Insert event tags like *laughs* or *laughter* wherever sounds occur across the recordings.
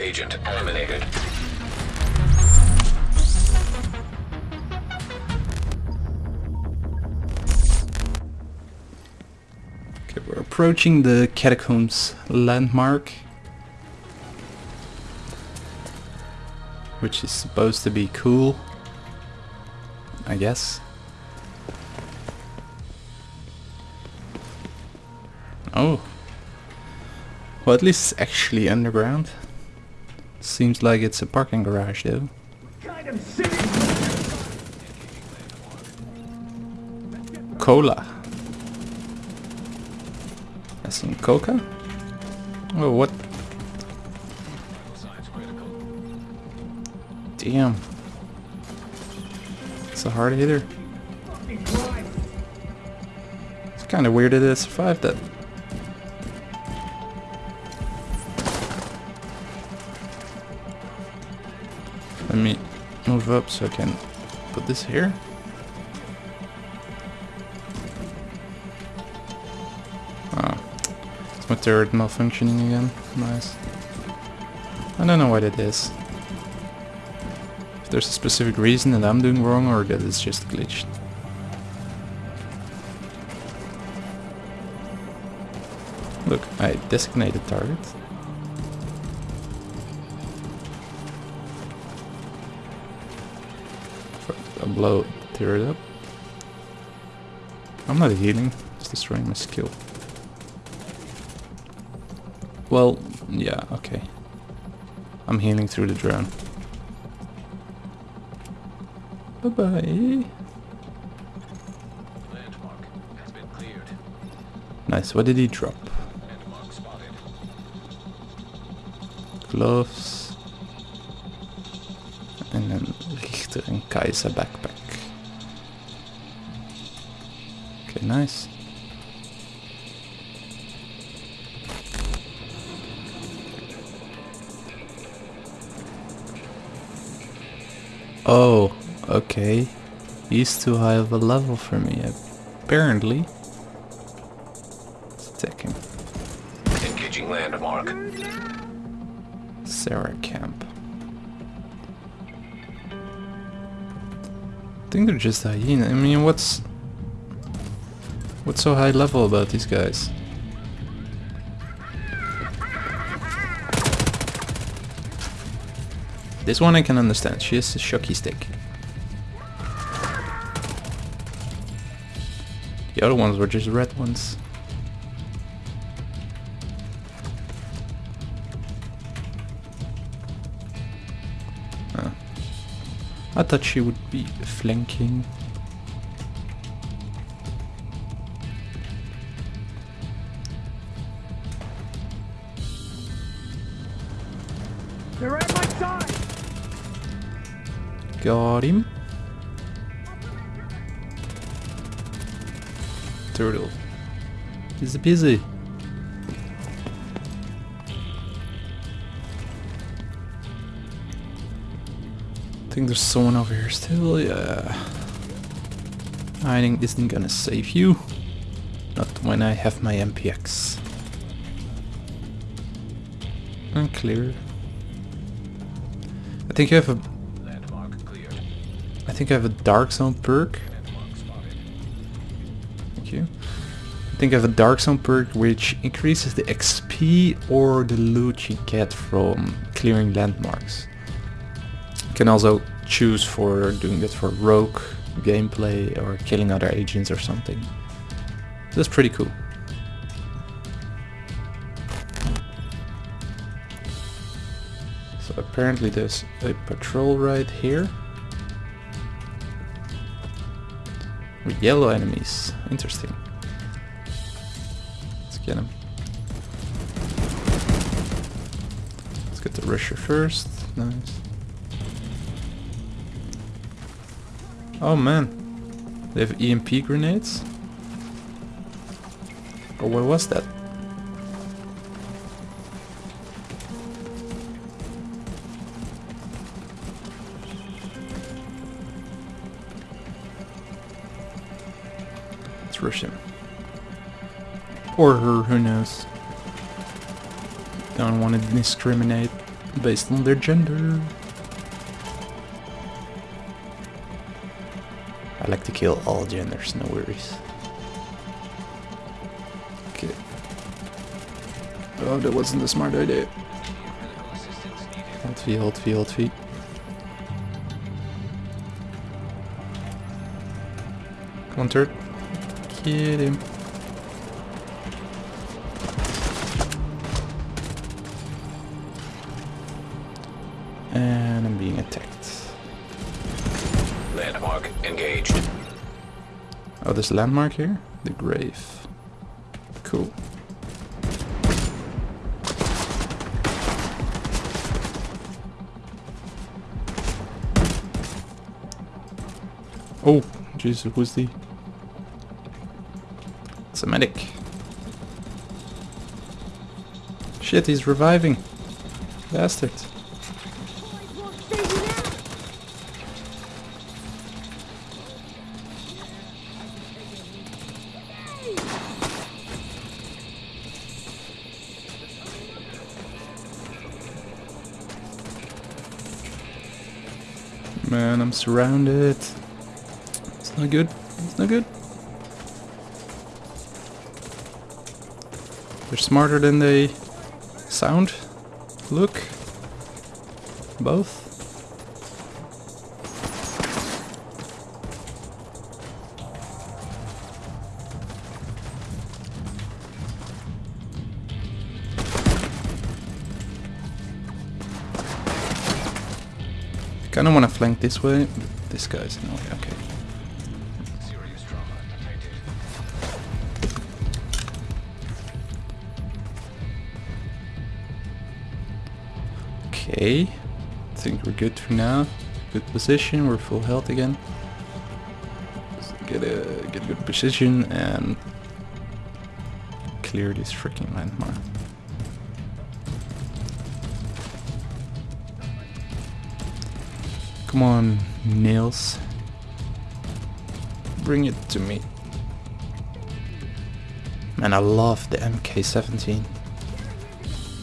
agent eliminated. Okay, we're approaching the catacombs landmark. Which is supposed to be cool. I guess. Oh. Well, at least it's actually underground. Seems like it's a parking garage though. Cola. I seen Coca? Oh, what? Damn. It's a hard hitter. It's kind of weird that it survived that. Let me move up so I can put this here. Ah, it's my turret malfunctioning again. Nice. I don't know what it is. If there's a specific reason that I'm doing wrong or that it's just glitched. Look, I designated target. Fuck, I'll blow tear it up. I'm not healing, it's destroying my skill. Well, yeah, okay. I'm healing through the drone. Bye bye. Landmark has been cleared. Nice, what did he drop? Gloves. And then And Kaiser backpack. Okay, nice. Oh, okay. He's too high of a level for me, apparently. Let's attack him. Engaging landmark. Sarah Camp. I think they're just hyena. I mean, what's what's so high level about these guys? This one I can understand. She has a shocky stick. The other ones were just red ones. I thought she would be flanking. They're at my side! Got him. Turtle. He's busy. Think there's someone over here still, yeah. Hiding isn't gonna save you. Not when I have my MPX. Unclear. I think you have a Landmark cleared. I think I have a dark zone perk. Thank you. I think I have a dark zone perk which increases the XP or the loot you get from clearing landmarks. Can also choose for doing that for rogue gameplay or killing other agents or something. That's pretty cool. So apparently there's a patrol right here. With yellow enemies. Interesting. Let's get him. Let's get the rusher first. Nice. Oh man. They have EMP grenades. Oh, what was that? Let's rush him. Or her, who knows. Don't want to discriminate based on their gender. I like to kill all genders, no worries. Okay. Oh, that wasn't a smart idea. Critical assistance needed. Hold V, hold V, hold V. Come on, turret. Get him. And I'm being attacked. Landmark engaged. Oh, a landmark here? The grave. Cool. Oh, Jesus, who's the... It's a medic. Shit, he's reviving. Bastard. I'm surrounded. It's not good. It's not good. They're smarter than they sound. Look. Both. Kinda wanna flank this way, this guy's in the way, okay. Okay, I think we're good for now. Good position, we're full health again. Get a get a good position and clear this freaking landmark. Come on, nails. Bring it to me. Man, I love the MK17.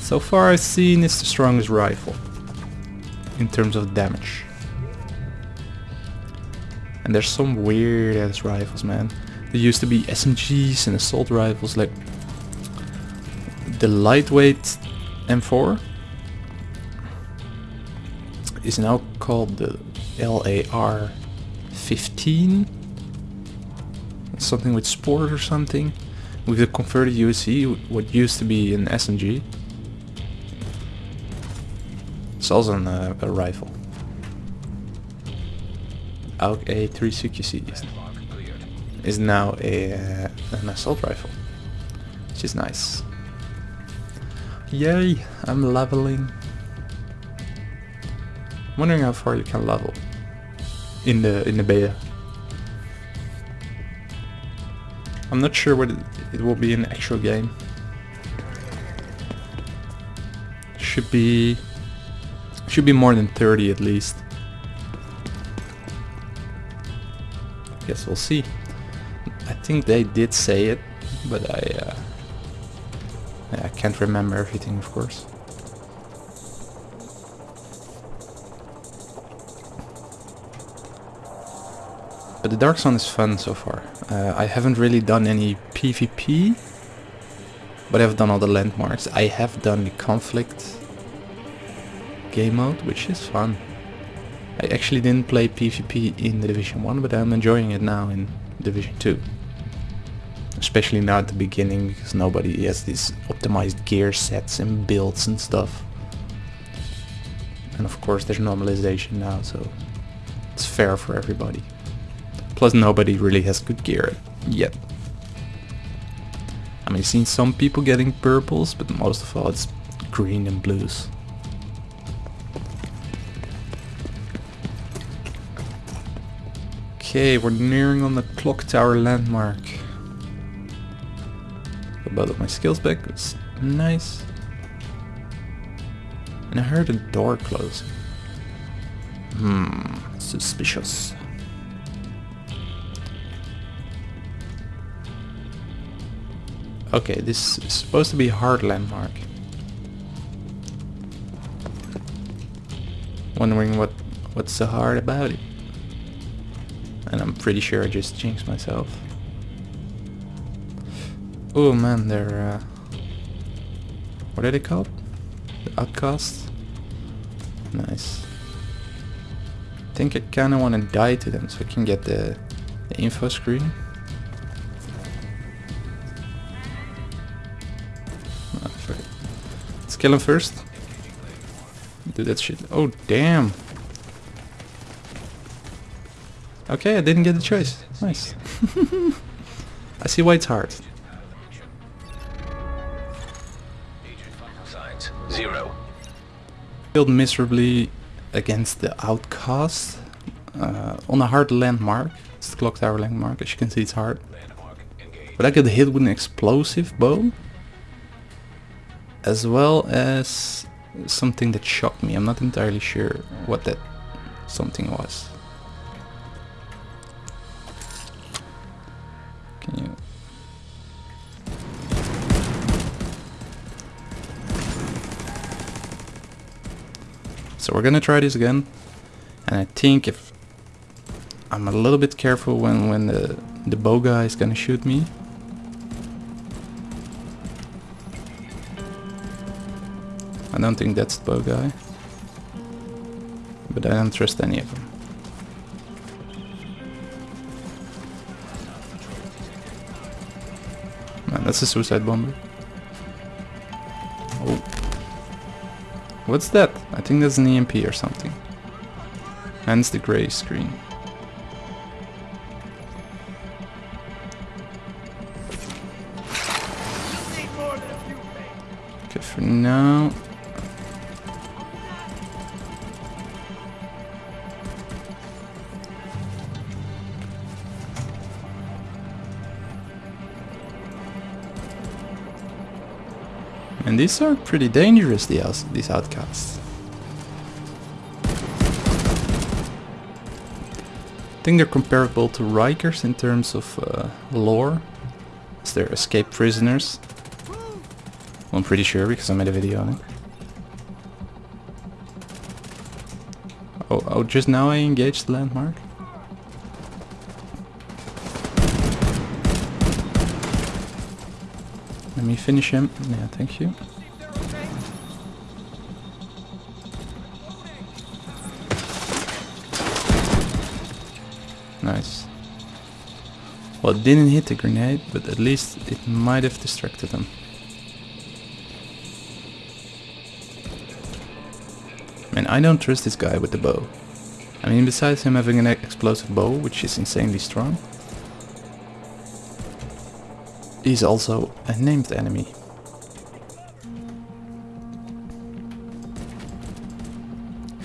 So far I've seen it's the strongest rifle in terms of damage. And there's some weird ass rifles, man. There used to be SMGs and assault rifles like the lightweight M4 is now called the LAR 15 something with sport or something. With the converted USC what used to be an SMG it's also an, uh, a rifle. AUG A360 is, is now a, uh, an assault rifle which is nice. Yay I'm leveling wondering how far you can level in the in the beta. I'm not sure what it, it will be in the actual game. Should be should be more than 30 at least. Guess we'll see. I think they did say it but I uh, I can't remember everything of course Dark Zone is fun so far. Uh, I haven't really done any PvP, but I've done all the landmarks. I have done the conflict game mode, which is fun. I actually didn't play PvP in the Division 1, but I'm enjoying it now in Division 2. Especially now at the beginning, because nobody has these optimized gear sets and builds and stuff. And of course there's normalization now, so it's fair for everybody. Plus nobody really has good gear yet. I mean, I've seen some people getting purples, but most of all it's green and blues. Okay, we're nearing on the clock tower landmark. Got both of my skills back. It's nice. And I heard a door close. Hmm, suspicious. Okay, this is supposed to be a hard landmark. Wondering what what's so hard about it. And I'm pretty sure I just jinxed myself. Oh man, they're uh, what are they called? The outcasts? Nice. I think I kinda wanna die to them so I can get the, the info screen. Kill him first. Do that shit. Oh damn. Okay, I didn't get the choice. Nice. *laughs* I see why it's hard. Zero. failed miserably against the outcast uh, on a hard landmark. It's the clock tower landmark, as you can see it's hard. But I got hit with an explosive bow. As well as something that shocked me. I'm not entirely sure what that something was. Can you... So we're gonna try this again. And I think if I'm a little bit careful when, when the, the bow guy is gonna shoot me. I don't think that's the bow guy. But I don't trust any of them. Man, that's a suicide bomber. Oh. What's that? I think that's an EMP or something. Hence the grey screen. And these are pretty dangerous, the these outcasts. I think they're comparable to Rikers in terms of uh, lore. As they're escaped prisoners. Well, I'm pretty sure because I made a video on it. Oh, oh, just now I engaged landmark. Me finish him. Yeah, thank you. Nice. Well, it didn't hit the grenade, but at least it might have distracted him. Man, I don't trust this guy with the bow. I mean, besides him having an explosive bow, which is insanely strong, he's also a named enemy.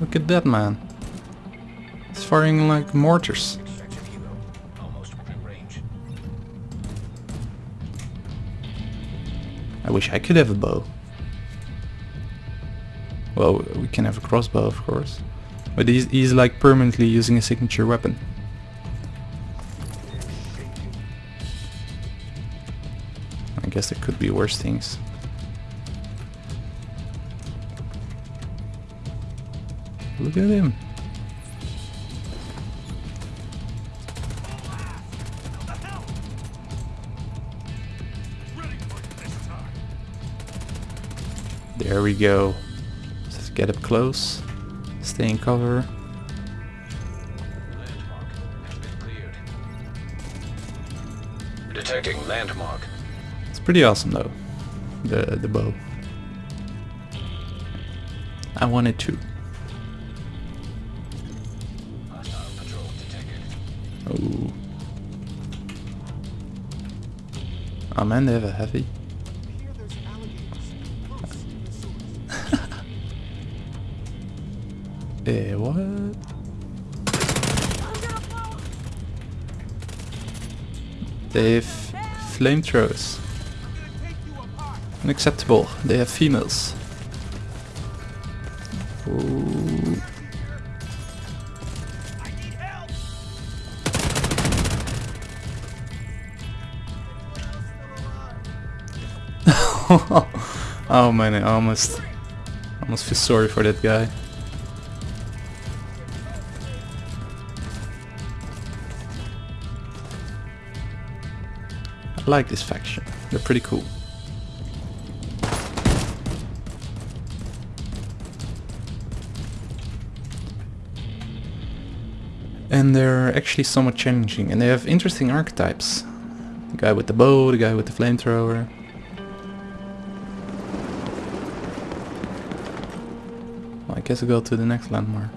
Look at that man. He's firing like mortars. I wish I could have a bow. Well, we can have a crossbow, of course. But he's, he's like permanently using a signature weapon. Guess there could be worse things. Look at him. There we go. Let's get up close. Stay in cover. Landmark. Detecting landmark. Pretty awesome though. The the bow. I wanted to. Oh. Oh man, they have a heavy. *laughs* Eh, what? They have flamethrowers. Unacceptable. They have females. Ooh. *laughs* oh man, I almost, almost feel sorry for that guy. I like this faction. They're pretty cool. And they're actually somewhat challenging and they have interesting archetypes. The guy with the bow, the guy with the flamethrower. Well, I guess I'll go to the next landmark.